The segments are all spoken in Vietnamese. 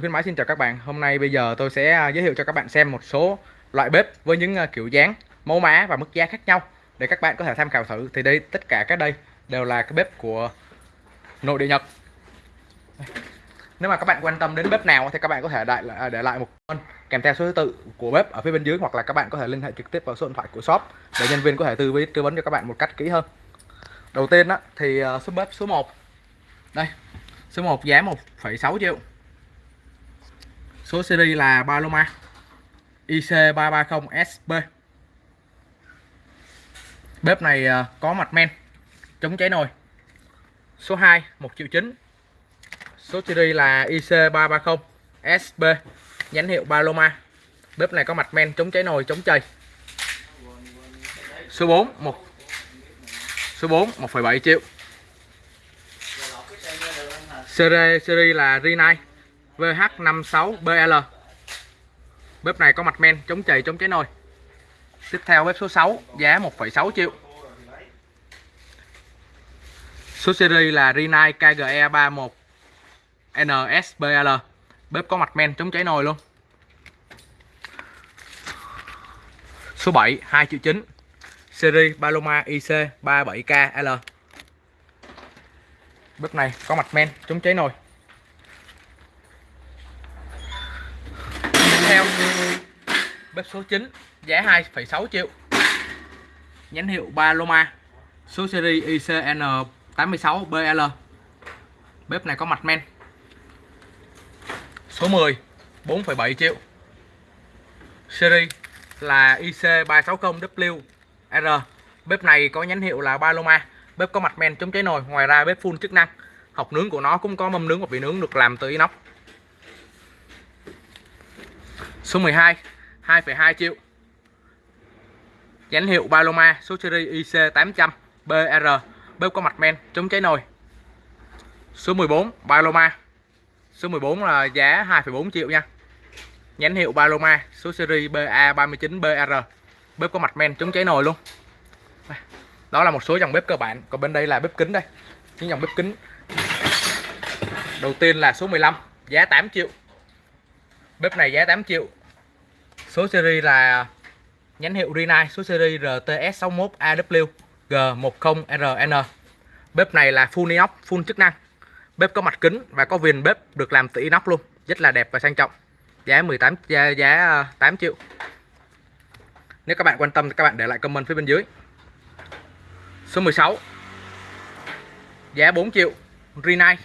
Khuyến mãi xin chào các bạn. Hôm nay bây giờ tôi sẽ à, giới thiệu cho các bạn xem một số loại bếp với những à, kiểu dáng, mẫu mã và mức giá khác nhau để các bạn có thể tham khảo thử. Thì đây tất cả các đây đều là cái bếp của nội địa Nhật. Nếu mà các bạn quan tâm đến bếp nào thì các bạn có thể đại à, để lại một con kèm theo số thứ tự của bếp ở phía bên dưới hoặc là các bạn có thể liên hệ trực tiếp vào số điện thoại của shop để nhân viên có thể tư vấn tư vấn cho các bạn một cách kỹ hơn. Đầu tiên đó thì số bếp số 1. Đây. Số 1 giá 1,6 triệu Số series là Paloma IC330SB Bếp này ờ, có mặt men chống cháy nồi. Số 2 1 triệu 9 Số series là IC330SB Nhãn hiệu Paloma. Bếp này có mặt men chống cháy nồi chống chày. Số 4 1 Số 4 1,7 triệu. Series, series là Rinai VH56BL Bếp này có mặt men chống chày chống cháy nồi. Tiếp theo bếp số 6 giá 1,6 triệu. Số series là Rinnai KGE31 NSBL Bếp có mặt men chống cháy nồi luôn. Số 7 2 triệu 9 Series Paloma IC37KL Bếp này có mặt men chống cháy nồi. Theo. Bếp số 9 giá 2,6 triệu. Nhãn hiệu Paloma số series ICN86BL bếp này có mặt men. Số 10 4,7 triệu. Series là IC360WR bếp này có nhãn hiệu là Paloma. Bếp có mặt men chống cháy nồi ngoài ra bếp full chức năng. Học nướng của nó cũng có mâm nướng và vị nướng được làm từ inox. Số 12 2,2 triệu. Nhãn hiệu Paloma số series IC800 BR Bếp có mặt men chống cháy nồi. Số 14 Paloma. Số 14 là giá 2,4 triệu nha. Nhãn hiệu Paloma số series BA39BR Bếp có mặt men chống cháy nồi luôn. Đó là một số dòng bếp cơ bản Còn bên đây là bếp kính đây. Những dòng bếp kính Đầu tiên là số 15 Giá 8 triệu. Bếp này giá 8 triệu. Số series là nhãn hiệu Rinnai số series RTS61AW G10RN. Bếp này là full inox, full chức năng. Bếp có mặt kính và có viền bếp được làm từ inox luôn, rất là đẹp và sang trọng. Giá 18 giá, giá ờ, 8 triệu. Nếu các bạn quan tâm thì các bạn để lại comment phía bên dưới. Số 16. Giá 4 triệu. Rinnai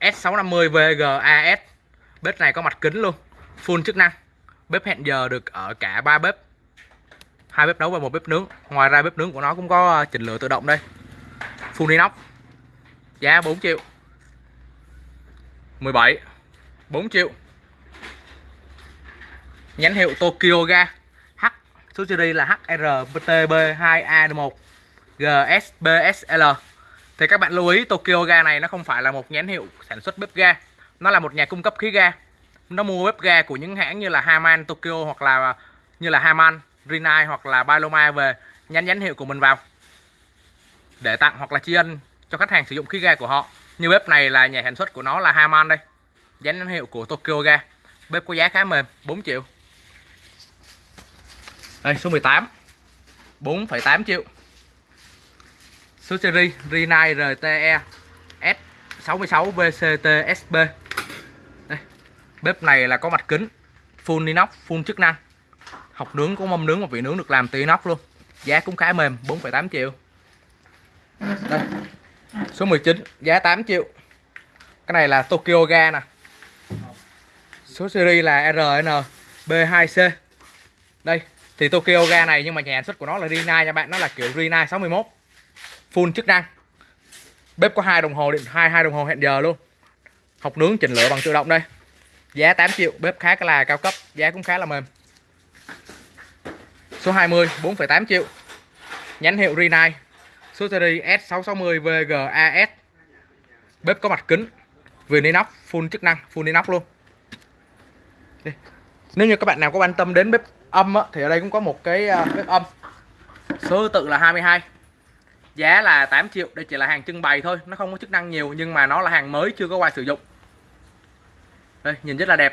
S650 VGAS. Bếp này có mặt kính luôn, full chức năng bếp hẹn giờ được ở cả ba bếp. Hai bếp nấu và một bếp nướng. Ngoài ra bếp nướng của nó cũng có ờ, chỉnh lửa tự động đây. Full inox. Giá 4 triệu. 17 4 triệu. Nhãn hiệu Tokyo ga. H, số series là HRTB2A1 GSBSL thì các bạn lưu ý, Tokyo ga này nó không phải là một nhãn hiệu sản xuất bếp ga. Nó là một nhà cung cấp khí ga nó mua bếp ga của những hãng như là Haman Tokyo hoặc là như là Haman Rinnai hoặc là Paloma về nhắn nhãn hiệu của mình vào. Để tặng hoặc là tri ân cho khách hàng sử dụng khí ga của họ. Như bếp này là nhà sản xuất của nó là Haman đây. Dán nhãn hiệu của Tokyo ga. Bếp có giá khá mềm 4 triệu. Đây số 18 4,8 triệu. Số series Rinnai RTE S66 VCTSB Bếp này là có mặt kính Full inox, full chức năng. Học nướng có mâm nướng và vị nướng được làm từ inox luôn. Giá cũng khá mềm 4,8 triệu. Đây Số 19 giá 8 triệu. Cái này là Tokyo ga nè. Số series là RN B2C Đây Thì Tokyo ga này nhưng mà nhà sản xuất của nó là Rina nha bạn Nó là kiểu Rina 61 Full chức năng. Bếp có hai đồng hồ điện hai hai đồng hồ hẹn giờ luôn. Học nướng chỉnh lửa bằng tự động đây. Giá 8 triệu, bếp khá là cao cấp, giá cũng khá là mềm. Số 20, 4,8 triệu. Nhãn hiệu Rinnai. Số series S660 VGAS. Bếp có mặt kính, viền inox, full chức năng, full inox luôn. Đi. Nếu như các bạn nào có quan tâm đến bếp âm á, thì ở đây cũng có một cái à, bếp âm. Số tự là 22. Giá là 8 triệu, đây chỉ là hàng trưng bày thôi, nó không có chức năng nhiều nhưng mà nó là hàng mới chưa có qua sử dụng đây nhìn rất là đẹp.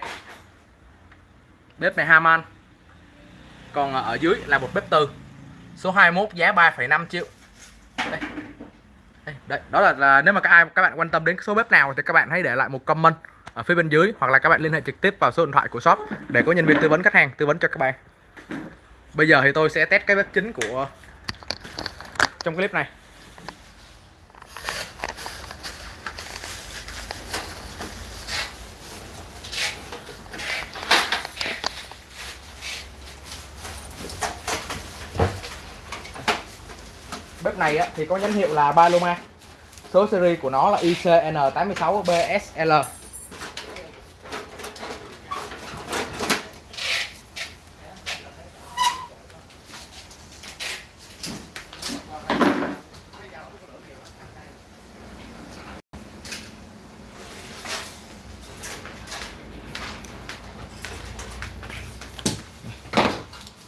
Bếp này Haman còn ờ, ở dưới là một bếp từ số 21 giá 3,5 triệu. Đây. Đây, đây, đó là, là nếu mà các ai các bạn quan tâm đến số bếp nào thì các bạn hãy để lại một comment ở phía bên dưới hoặc là các bạn liên hệ trực tiếp vào số điện thoại của shop để có nhân viên tư vấn khách hàng tư vấn cho các bạn. Bây giờ thì tôi sẽ test cái bếp chính của trong clip này. Bếp này á, thì có nhãn hiệu là Paloma. Số series của nó là ICN86BSL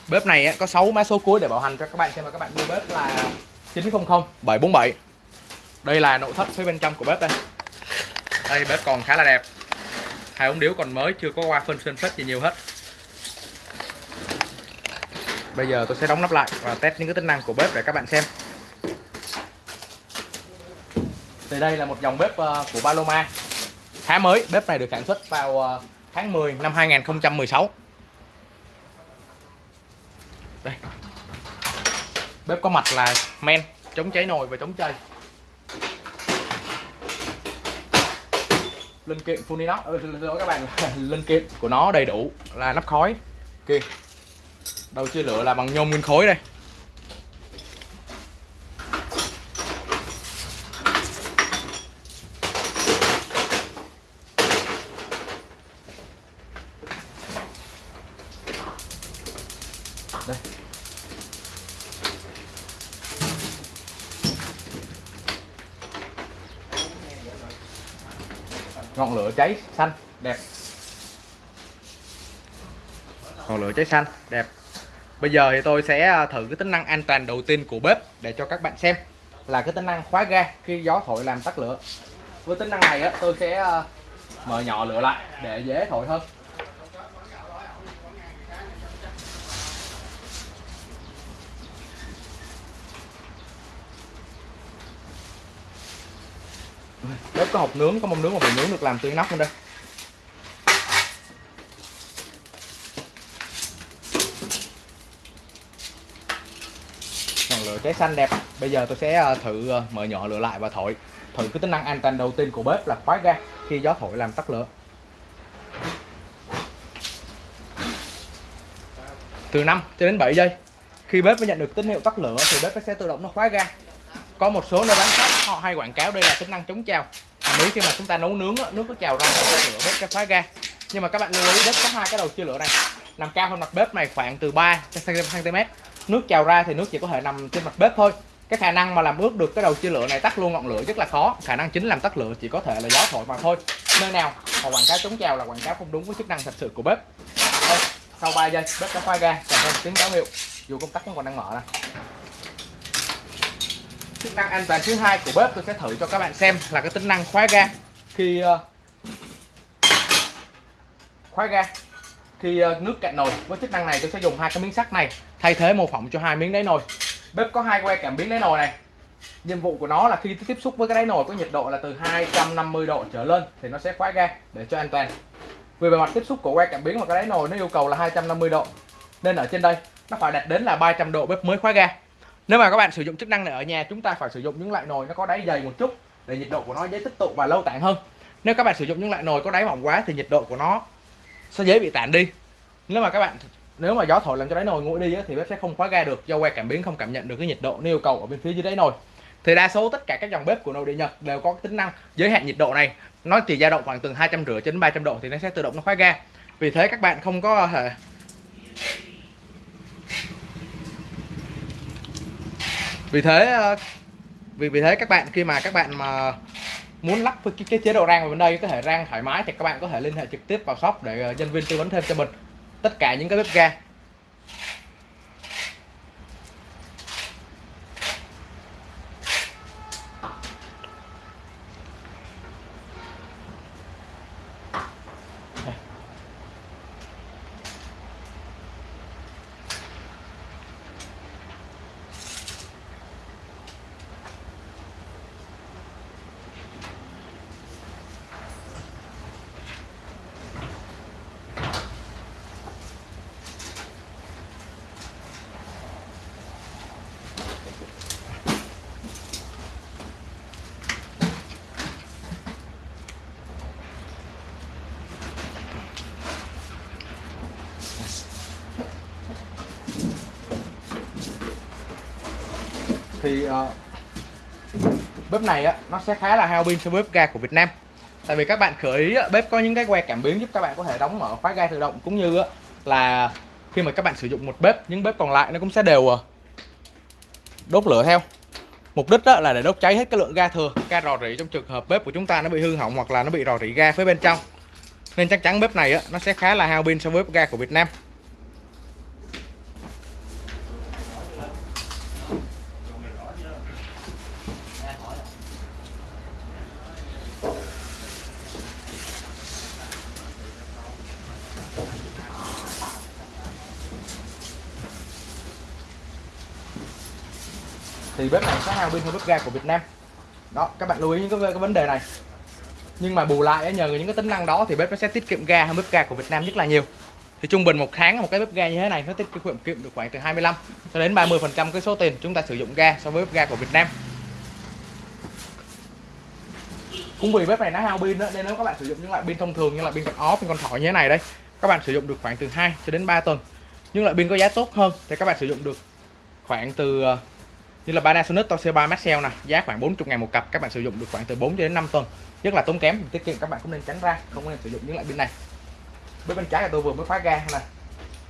bếp này có 6 mã số cuối để bảo hành cho các bạn. Xem mà các bạn mua bếp là 900 747 đây là nội thất phía bên trong của bếp đây. Đây bếp còn khá là đẹp. Hai ống điếu còn mới chưa có qua phân sơn phết gì nhiều hết. Bây giờ tôi sẽ đóng nắp lại và test những cái tính năng của bếp để các bạn xem. Thì đây là một dòng bếp ờ, của Paloma. Khá mới bếp này được sản xuất vào ờ, tháng 10 năm 2016 bếp có mặt là men chống cháy nồi và chống chày linh kiện full inox ờ, ừ, các bạn linh kiện của nó đầy đủ là nắp khói. Kia đầu chia lửa là bằng nhôm nguyên khối đây. Ngọn lửa cháy xanh đẹp. Ngọn lửa cháy xanh đẹp. Bây giờ thì tôi sẽ à, thử cái tính năng an toàn đầu tiên của bếp để cho các bạn xem là cái tính năng khóa ga khi gió thổi làm tắt lửa. Với tính năng này á, tôi sẽ à, mở nhỏ lửa lại để dễ thổi hơn. Bếp có hộp nướng, có mâm nướng và bình nướng được làm từ nóc luôn đây. Ngọn lửa cháy xanh đẹp. Bây giờ tôi sẽ ờ, thử ờ, mở nhỏ lửa lại và thổi. Thử cái tính năng an toàn đầu tiên của bếp là khóa ga khi gió thổi làm tắt lửa. Từ 5 cho đến 7 giây. Khi bếp mới nhận được tín hiệu tắt lửa thì bếp sẽ tự động nó khóa ga có một số nơi bán khác họ hay quảng cáo đây là tính năng chống trào. Nếu khi mà chúng ta nấu nướng nước có trào ra lửa bếp sẽ phá ga. Nhưng mà các bạn lưu ý bếp có hai cái đầu chia lửa này. Nằm cao hơn mặt bếp này khoảng từ 3 cm nước trào ra thì nước chỉ có thể nằm trên mặt bếp thôi. Cái khả năng mà làm ướt được cái đầu chia lửa này tắt luôn ngọn lửa rất là khó. Khả năng chính làm tắt lửa chỉ có thể là gió thổi mà thôi. Nơi nào mà quảng cáo chống trào là quảng cáo không đúng với chức năng thật sự của bếp. Đây, sau 3 giây bếp đã khoai ga kèm theo tiếng báo hiệu dù công tắc vẫn còn đang mở này chức năng an toàn thứ hai của bếp, tôi sẽ thử cho các bạn xem là cái tính năng khóa ga. Khi ờ, khóa ga, khi ờ, nước cạn nồi, với chức năng này tôi sẽ dùng hai cái miếng sắt này, thay thế mô phỏng cho hai miếng đáy nồi. Bếp có hai que cảm biến đáy nồi này. Nhiệm vụ của nó là khi tiếp xúc với cái đáy nồi có nhiệt độ là từ 250 độ trở lên thì nó sẽ khóa ga để cho an toàn. Vì bề mặt tiếp xúc của que cảm biến và cái đáy nồi nó yêu cầu là 250 độ, nên ở trên đây nó phải đạt đến là 300 độ bếp mới khóa ga nếu mà các bạn sử dụng chức năng này ở nhà, chúng ta phải sử dụng những loại nồi nó có đáy dày một chút để nhiệt độ của nó dễ tích tụ và lâu tản hơn. Nếu các bạn sử dụng những loại nồi có đáy mỏng quá thì nhiệt độ của nó sẽ dễ bị tản đi. Nếu mà các bạn, nếu mà gió thổi làm cho đáy nồi nguội đi thì bếp sẽ không khóa ga được do que cảm biến không cảm nhận được cái nhiệt độ nó yêu cầu ở bên phía dưới đáy nồi. Thì đa số tất cả các dòng bếp của nội địa Nhật đều có tính năng giới hạn nhiệt độ này. Nó chỉ dao động khoảng từ 250 đến 300 độ thì nó sẽ tự động nó khóa ga. Vì thế các bạn không có thể vì thế ờ, vì vì thế các bạn khi mà các bạn mà muốn lắp cái, cái chế độ rang vào bên đây có thể rang thoải mái thì các bạn có thể liên hệ trực tiếp vào shop để ờ, nhân viên tư vấn thêm cho mình. Tất cả những cái bếp ga thì uh, bếp này á nó sẽ khá là hao pin so với bếp ga của Việt Nam. Tại vì các bạn khởi ý bếp có những cái que cảm biến giúp các bạn có thể đóng mở khóa ga tự động cũng như là khi mà các bạn sử dụng một bếp những bếp còn lại nó cũng sẽ đều ờ, đốt lửa theo. Mục đích là để đốt cháy hết cái lượng ga thừa ga rò rỉ trong trường hợp bếp của chúng ta nó bị hư hỏng hoặc là nó bị rò rỉ ga phía bên trong. Nên chắc chắn bếp này nó sẽ khá là hao pin so với bếp ga của Việt Nam. Thì bếp này sẽ hao pin hơn bếp ga của Việt Nam. Đó các bạn lưu ý những cái, cái vấn đề này. Nhưng mà bù lại nhờ những cái tính năng đó thì bếp nó sẽ tiết kiệm ga hơn bếp ga của Việt Nam rất là nhiều. Thì trung bình một tháng một cái bếp ga như thế này nó tiết kiệm kiệm được khoảng từ 25 cho đến 30 phần trăm cái số tiền chúng ta sử dụng ga so với bếp ga của Việt Nam. Cũng vì bếp này nó hao pin đó nên nếu các bạn sử dụng những loại pin thông thường như là pin con ó pin con thỏ như thế này đây các bạn sử dụng được khoảng từ 2 cho đến 3 tuần. Nhưng loại pin có giá tốt hơn thì các bạn sử dụng được khoảng từ ờ, như là Panasonic, Toshiba, Maxell nè, giá khoảng 40 ngàn một cặp. Các bạn sử dụng được khoảng từ 4 đến 5 tuần. Rất là tốn kém tiết kiệm, các bạn cũng nên tránh ra, không nên sử dụng những loại pin này. Bên bên trái là tôi vừa mới khóa ga nè.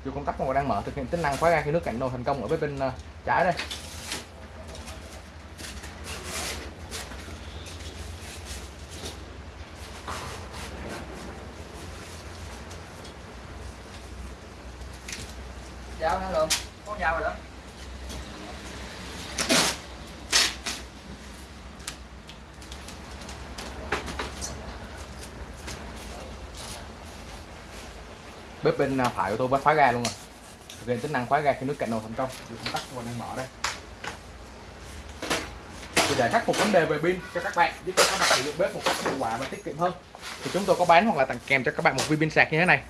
Dù công tắc còn đang mở, thực hiện tính năng khóa ga khi nước cạnh nồi thành công ở bên ờ, trái đây. Dao hả luôn có dao rồi đó. Bếp bên à, phải của tôi bắt khóa ga luôn rồi. Thực hiện tính năng khóa ga khi nước cạnh nồi thành công. Được tắt và đang mở đây. Thì để khắc phục vấn đề về pin cho các bạn, giúp cho các bạn sử dụng bếp một cách hiệu quả và tiết kiệm hơn. Thì chúng tôi có bán hoặc là tặng kèm cho các bạn một viên pin sạc như thế này.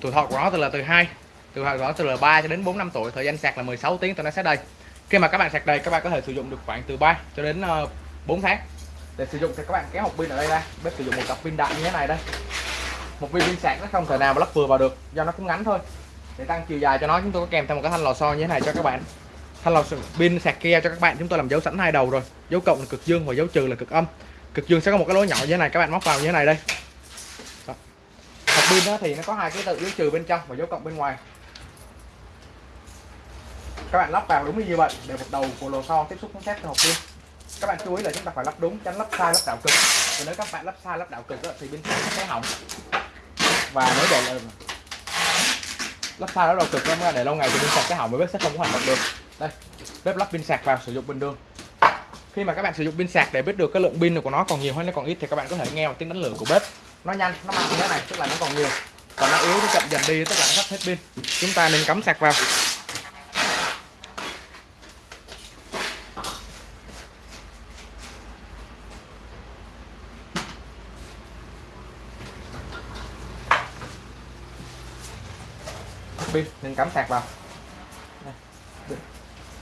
Tuổi thọ của nó từ là từ 2 từ thọ của nó từ là 3 cho đến 4 năm tuổi, thời gian sạc là 16 tiếng tôi nó sẽ đây khi mà các bạn sạc đầy, các bạn có thể sử dụng được khoảng từ 3 cho đến ờ, 4 tháng để sử dụng thì các bạn kéo hộp pin ở đây ra. Bếp sử dụng một cặp pin đại như thế này đây một viên pin sạc nó không thể nào mà lắp vừa vào được do nó cũng ngắn thôi. Để tăng chiều dài cho nó chúng tôi có kèm thêm một cái thanh lò xo như thế này cho các bạn. Thanh lò pin sạc kia cho các bạn chúng tôi làm dấu sẵn hai đầu rồi. Dấu cộng là cực dương và dấu trừ là cực âm. Cực dương sẽ có một cái lỗ nhỏ như thế này các bạn móc vào như thế này đây. Đó. hộp pin đó thì nó có hai cái tự dấu trừ bên trong và dấu cộng bên ngoài. Các bạn lắp vào đúng như vậy để một đầu của lò xo tiếp xúc với thép hộp pin. Các bạn chú ý là chúng ta phải lắp đúng tránh lắp sai lắp đảo cực. Và nếu các bạn lắp sai lắp đảo cực đó, thì pin sạc sẽ hỏng và nếu để là lắp sai nó đầu cực lắm để lâu ngày thì pin sạc cái hỏng mới bếp sẽ không có hoạt động được. Đây, bếp lắp pin sạc vào sử dụng bình thường khi mà các bạn sử dụng pin sạc để biết được cái lượng pin của nó còn nhiều hay nó còn ít thì các bạn có thể nghe một tiếng đánh lửa của bếp. Nó nhanh, nó mạnh như thế này, tức là nó còn nhiều. Còn nó yếu, nó chậm dần đi, tức là nó sắp hết pin. Chúng ta nên cắm sạc vào. Pin mình cắm sạc vào.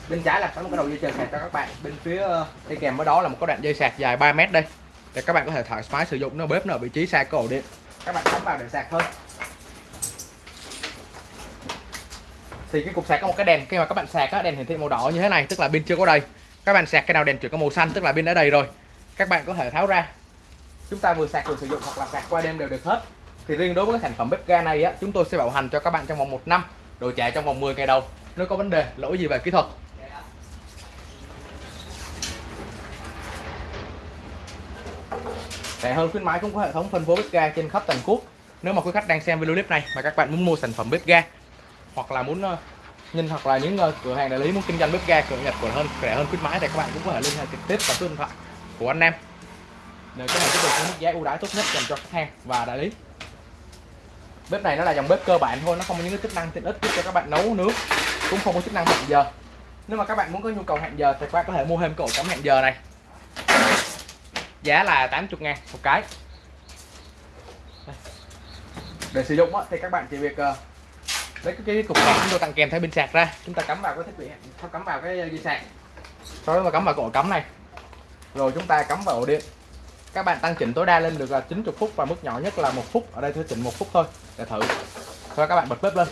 Bên trái là có một cái đầu dây chờ sạc cho các bạn. Bên phía ờ, đi kèm với đó là một cái đoạn dây sạc dài 3 mét đây. Để các bạn có thể thoải mái sử dụng nó bếp nó ở vị trí xa cái ổ điện. Các bạn cắm vào để sạc thôi. Thì cái cục sạc có một cái đèn khi mà các bạn sạc á, đèn hiển thị màu đỏ như thế này tức là pin chưa có đầy. Các bạn sạc cái nào đèn chuyển có màu xanh tức là pin đã đầy rồi. Các bạn có thể tháo ra. Chúng ta vừa sạc vừa sử dụng hoặc là sạc qua đêm đều được hết thì riêng đối với cái sản phẩm bếp ga này á, chúng tôi sẽ bảo hành cho các bạn trong vòng một năm đổi trả trong vòng 10 ngày đầu. Nếu có vấn đề, lỗi gì về kỹ thuật. Rẻ hơn khuyến mãi cũng có hệ thống phân phối bếp ga trên khắp toàn quốc. Nếu mà quý khách đang xem video clip này mà các bạn muốn mua sản phẩm bếp ga, hoặc là muốn ờ, nhìn hoặc là những ờ, cửa hàng đại lý muốn kinh doanh bếp ga, cửa nhật của hơn, rẻ hơn khuyến mãi thì các bạn cũng có thể liên hệ trực tiếp vào số điện thoại của anh em. Để có thể tiếp được mức giá ưu đãi tốt nhất dành cho khách hàng và đại lý bếp này nó là dòng bếp cơ bản thôi, nó không có những cái chức năng tiện ích giúp cho các bạn nấu nước, cũng không có chức năng hẹn giờ. Nếu mà các bạn muốn có nhu cầu hẹn giờ thì các bạn có thể mua thêm cái ổ cắm hẹn giờ này. Giá là 80 ngàn một cái. Để sử dụng thì các bạn chỉ việc ờ, lấy cái cục sạc chúng tôi tặng kèm theo pin sạc ra. Chúng ta cắm vào cái thiết bị, cắm vào cái dây sạc. Sau đó mà cắm vào cái ổ cắm này, rồi chúng ta cắm vào ổ điện các bạn tăng chỉnh tối đa lên được là 90 phút và mức nhỏ nhất là một phút. Ở đây tôi chỉnh một phút thôi để thử. Thôi các bạn bật bếp lên.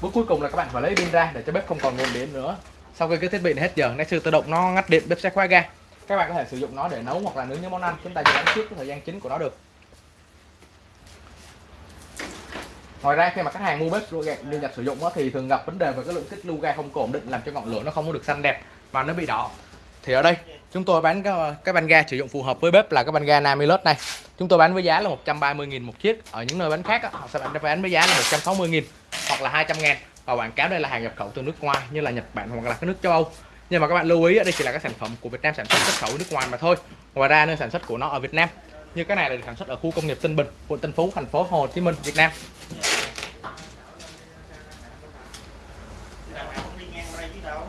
Bước cuối cùng là các bạn phải lấy pin ra để cho bếp không còn nguồn điện nữa. Sau khi cái thiết bị này hết giờ nay sư tự động nó ngắt điện bếp sẽ khóa ga. Các bạn có thể sử dụng nó để nấu hoặc là nướng những món ăn. Chúng ta chỉ đánh trước cái thời gian chính của nó được. Ngoài ra khi mà khách hàng mua bếp lưu ga đi nhập sử dụng á, thì thường gặp vấn đề về cái lượng tích lưu ga không ổn định làm cho ngọn lửa nó không có được xanh đẹp và nó bị đỏ thì ở đây chúng tôi bán cái, cái van ga sử dụng phù hợp với bếp là cái van ga Namilus này. Chúng tôi bán với giá là 130.000 một chiếc. Ở những nơi bán khác họ sẽ bán với giá là 160.000 hoặc là 200 000 và quảng cáo đây là hàng nhập khẩu từ nước ngoài như là Nhật Bản hoặc là các nước châu Âu. Nhưng mà các bạn lưu ý đây chỉ là các sản phẩm của Việt Nam sản xuất xuất khẩu nước ngoài mà thôi. Ngoài ra nơi sản xuất của nó ở Việt Nam. Như cái này là được sản xuất ở khu công nghiệp Tân Bình quận Tân Phú thành phố Hồ Chí Minh Việt Nam đằng nào cũng đi ngang qua đây chứ đâu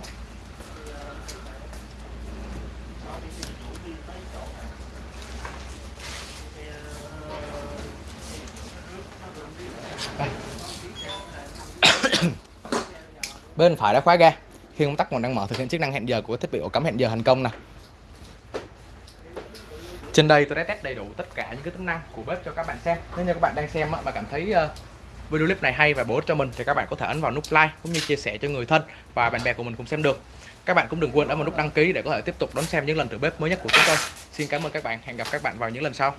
bên phải đã khóa ga. Khi công tắc còn đang mở, thực hiện chức năng hẹn giờ của thiết bị ổ cắm hẹn giờ thành công nè. Trên đây tôi đã test đầy đủ tất cả những cái tính năng của bếp cho các bạn xem. Nếu như các bạn đang xem mà và cảm thấy ờ, video clip này hay và bổ ích cho mình thì các bạn có thể ấn vào nút like cũng như chia sẻ cho người thân và bạn bè của mình cùng xem được. Các bạn cũng đừng quên ấn vào nút đăng ký để có thể tiếp tục đón xem những lần thử bếp mới nhất của chúng tôi. Xin cảm ơn các bạn. Hẹn gặp các bạn vào những lần sau.